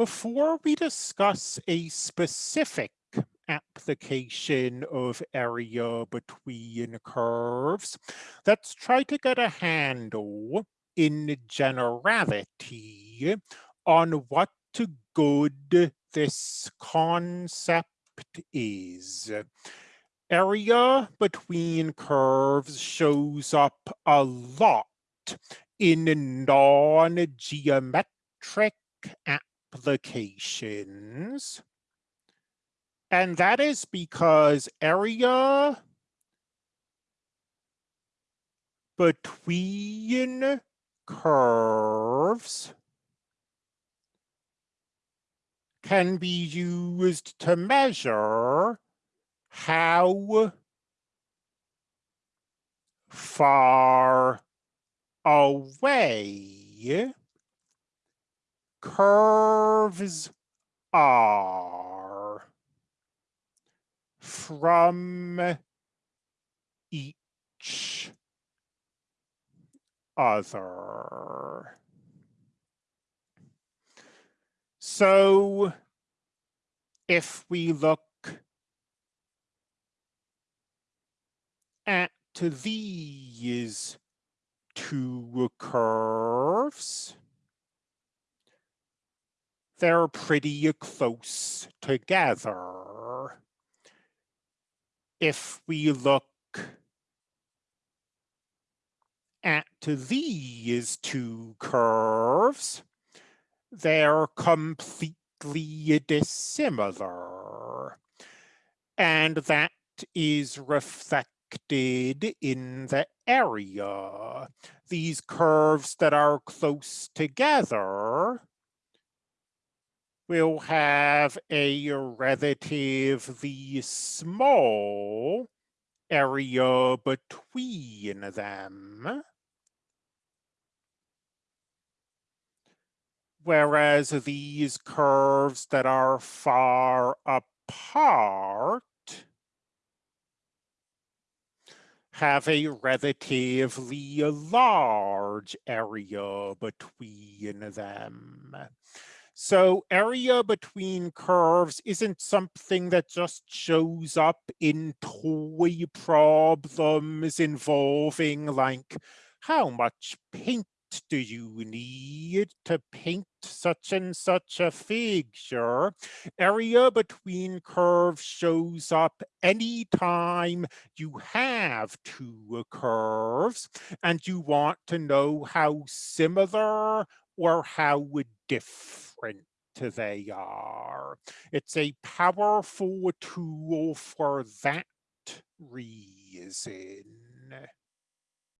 Before we discuss a specific application of area between curves, let's try to get a handle in generality on what good this concept is. Area between curves shows up a lot in non-geometric applications. And that is because area between curves can be used to measure how far away curves are from each other. So if we look at these two curves, they're pretty close together. If we look at these two curves, they're completely dissimilar. And that is reflected in the area. These curves that are close together will have a relatively small area between them. Whereas these curves that are far apart have a relatively large area between them. So area between curves isn't something that just shows up in toy problems involving like how much paint do you need to paint such and such a figure? Area between curves shows up anytime you have two curves and you want to know how similar or how different they are. It's a powerful tool for that reason.